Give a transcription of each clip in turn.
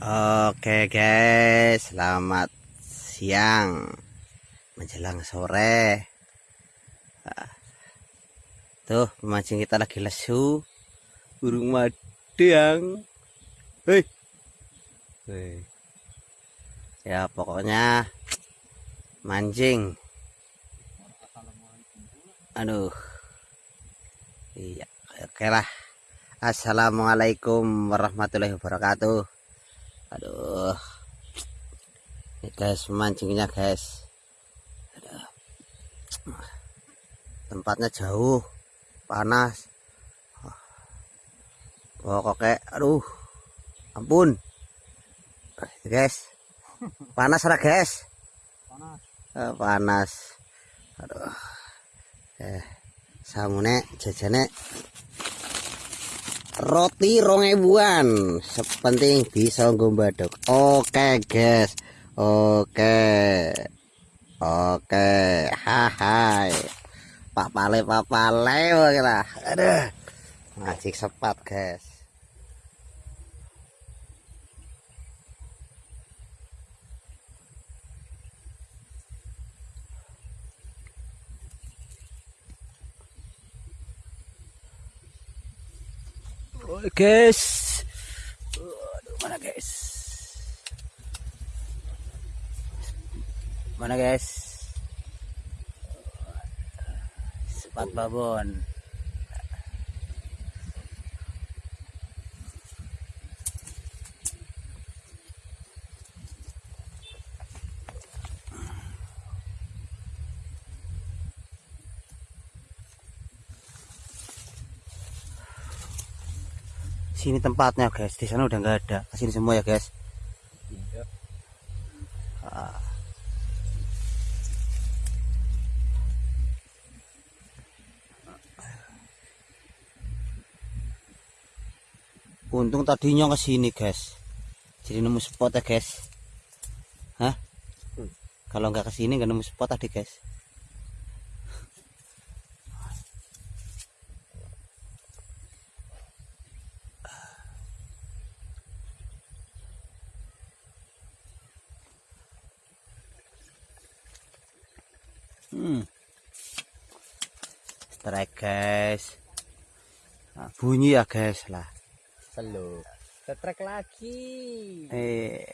Oke guys, selamat siang menjelang sore. Tuh pemancing kita lagi lesu, burung madang. Hei, hei. Ya pokoknya mancing. Aduh, iya, oke lah. Assalamualaikum warahmatullahi wabarakatuh aduh. Ini guys mancingnya guys. Aduh. tempatnya jauh panas. Pokoknya aduh. Ampun. Guys. Panas lah guys? Panas. Eh, panas. Aduh. Eh samune jajane roti rong ebuan sepenting bisa ngombadok oke guys. Oke. Oke. Hai pak pale pak pale lah aduh. Ngajik sepat guys Oh, guys. Aduh, mana guys? Mana guys? Sepat babon. Sini tempatnya guys di sana udah nggak ada sini semua ya guys ah. untung tadinya ke sini guys jadi nemu spot ya guys Hah? Hmm. kalau nggak ke sini nggak nemu spot tadi guys hmm. strike guys. Nah, bunyi ya guys lah. Selalu strike lagi. Eh.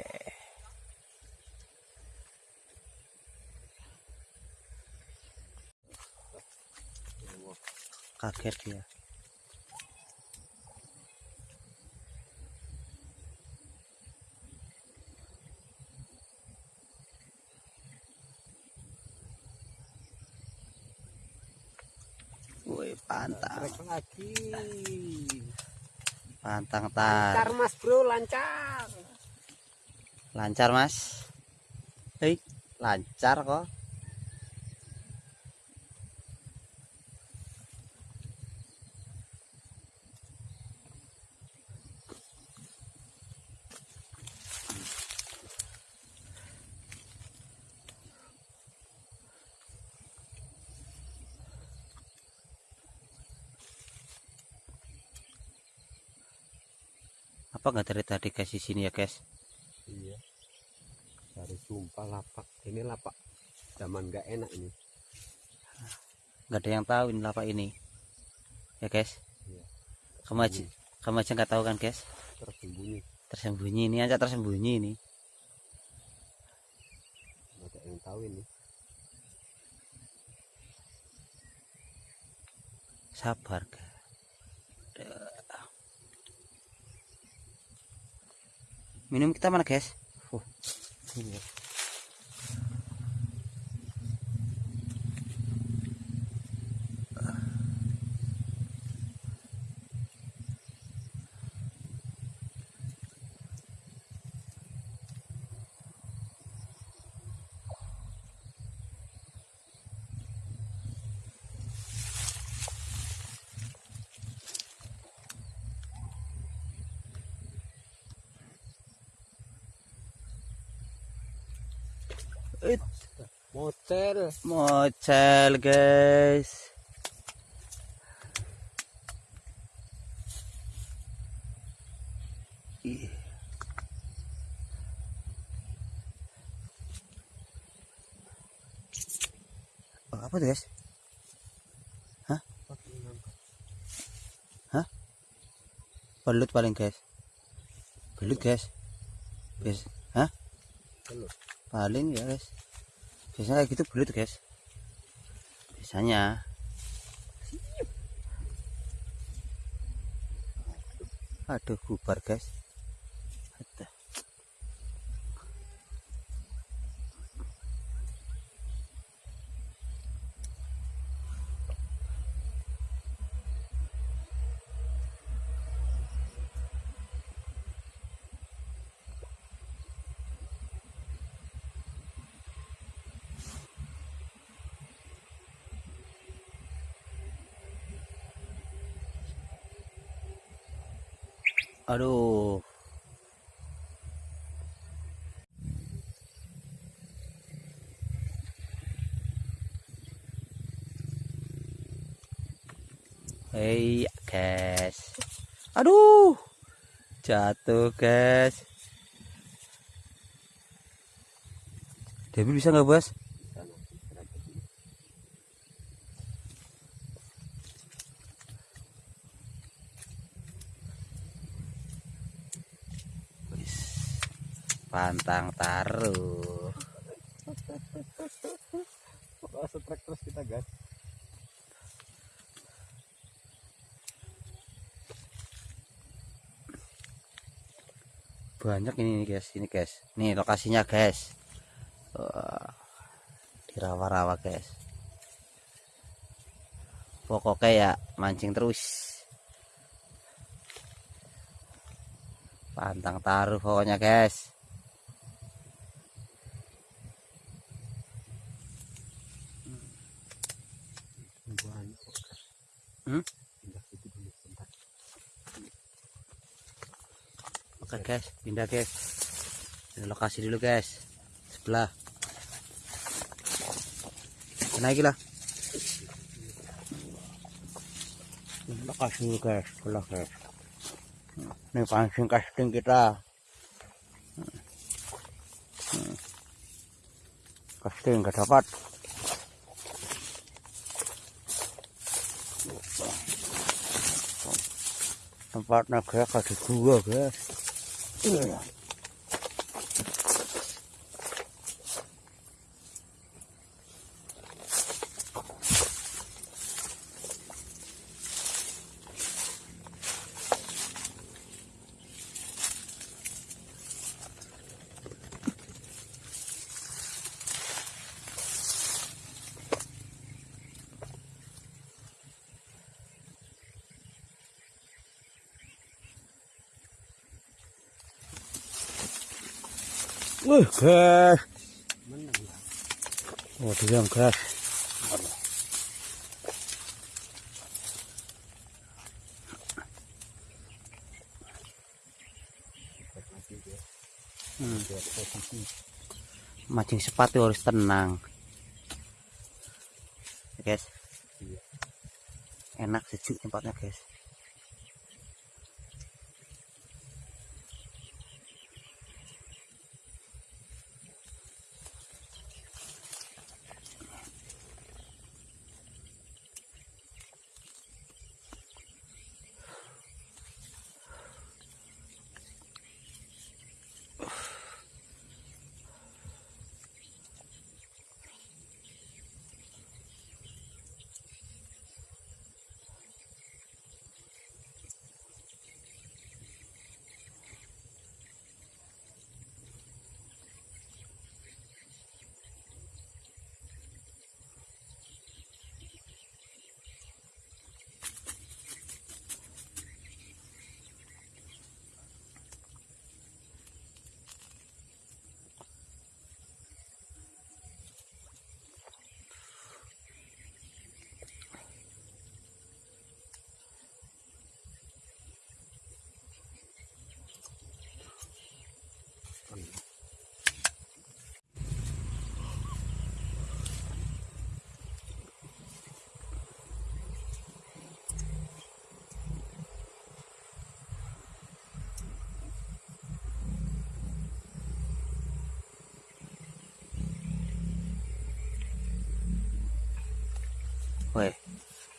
Kaget dia. Woi, pantang. Lagi. Pantang tar. Lancar Mas Bro, lancar. Lancar Mas. Hei, lancar kok. Apa nggak dari tadi guys di sini ya guys iya. Dari sumpah lapak. Ini lapak zaman nggak enak ini. Nggak ada yang tahu ini lapak ini. Ya guys iya. kamu aja kamu aja nggak tahu kan guys tersembunyi. Tersembunyi. Ini aja tersembunyi ini. Nggak ada yang tahu ini. Sabar guys minum kita mana guys It. Mocel. Mocel, guys. Oh, apa tuh, guys? Hah? Hah? Belut paling, guys. Belut, guys. Guys, hah? Paling ya guys. Biasanya gitu belut guys. Biasanya. Aduh, bubar guys. Aduh. Hei, guys. Aduh. Jatuh, guys. Debbie bisa nggak, Bos? Sana, istirahat dulu. Wis. Pantang taruh. Setrek terus kita gas. banyak ini guys ini guys. Nih lokasinya guys. Wah, di rawa-rawa guys. Pokoknya ya mancing terus. Pantang taruh pokoknya guys Banyak kok, gas. Hmm? Oke guys. Pindah guys. Ini lokasi dulu guys. Sebelah. Naik lah. Lokasi dulu guys. Sebelah guys. Ini pancing casting kita. Hmm. casting nggak dapat tempatnya kayak ada gua guys Wih, guys. Menang lah. Oh. Mancing sepatu harus tenang. Guys. Enak sejuk tempatnya, guys.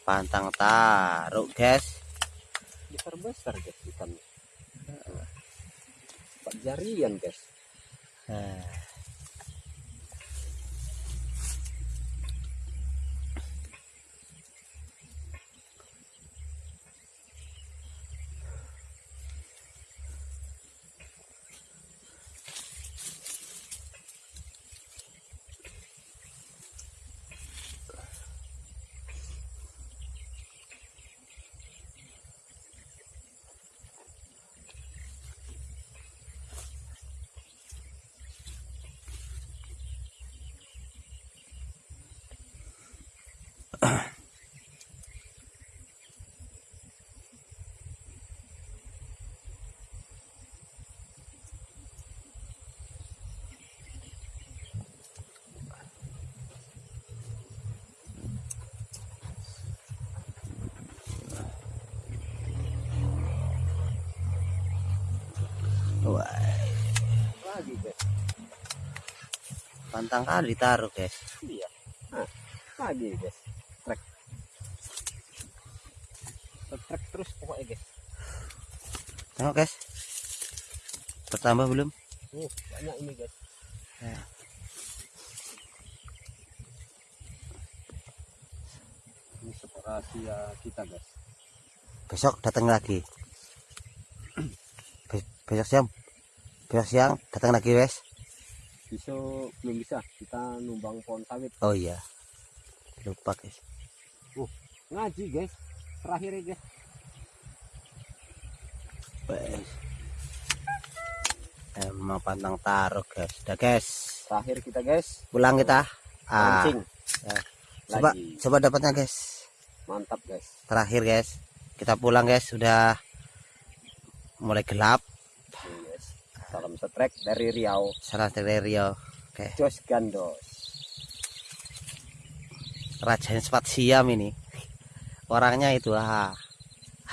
Pantang taruh guys. Besar besar guys ikannya empat jarian guys. Nah, lagi guys pantang kali ditaruh guys. Iya. Nah, lagi guys trek. Trek terus pokoknya guys. Tengok guys. Bertambah belum? Uh banyak ini guys. Ya. ini rahasia kita guys. Besok datang lagi. Be- besok siang. Besok siang datang lagi wes besok belum bisa. Kita numbang pohon sawit. Oh iya. Lupa guys ngaji guys. Terakhir ya guys. Wes. emang pantang taruh guys. Udah guys. Terakhir kita guys. Pulang kita. Ah. Mancing ya. coba lagi. coba dapatnya guys. Mantap guys. Terakhir guys. Kita pulang guys. Sudah mulai gelap. Salam setrek dari Riau. Salah dari Rio oke. Jos Gandos raja sempat siam ini. Orangnya itu ah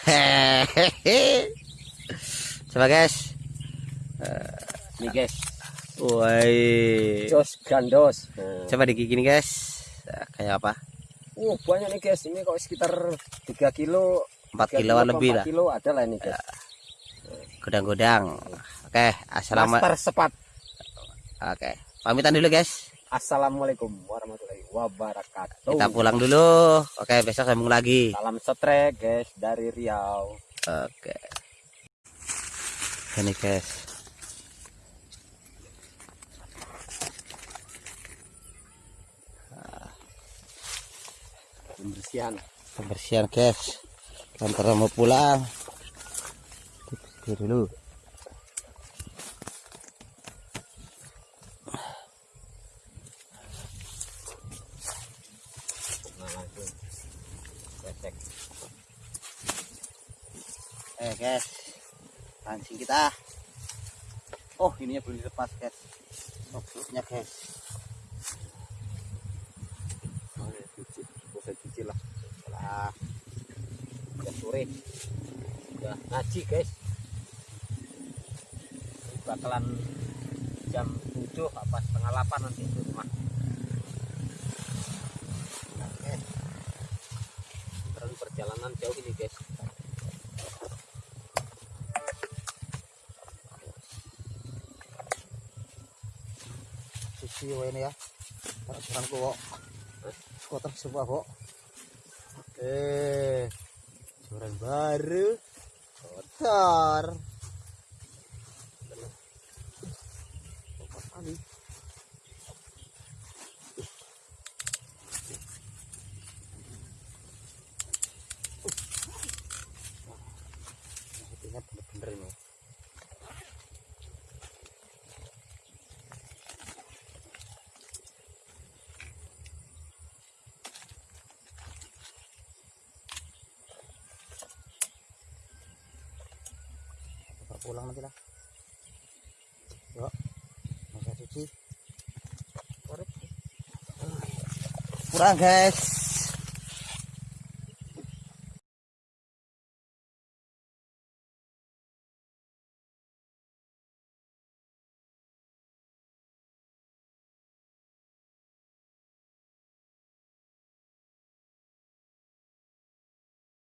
hehehe coba guys. Ini guys. Woi. Jos Gandos. Coba digigit nih guys. Nah, kayak apa? Uh, banyak nih guys. Ini kok sekitar 3 kilo 4 3 kiloan apa lebih 4 lah. kilo ada lah ini guys. Godang-godang. Oke assalamualaikum Master sepat. Oke pamitan dulu guys. Assalamualaikum warahmatullahi wabarakatuh kita pulang dulu oke besok sambung lagi salam setrek guys dari Riau Oke. Ini guys. pembersihan Pembersihan guys. Lantar mau pulang. Oke dulu. Eh guys. Pancing kita. Oh ininya belum dilepas guys. Oh peluknya guys. oh, ya, cuci bisa cuci lah Lah. udah sore udah ngaji guys bakalan jam 7 apa setengah 8 nanti di rumah Oke. terlalu perjalanan jauh ini guys Susi wae ini ya. Sekarang kok. Kotor semua kok. Eh. Joran baru. Kotor. Kali. Ini bener-bener ini. Kita pulang nanti lah. Yuk, masa cuci. Kurang guys.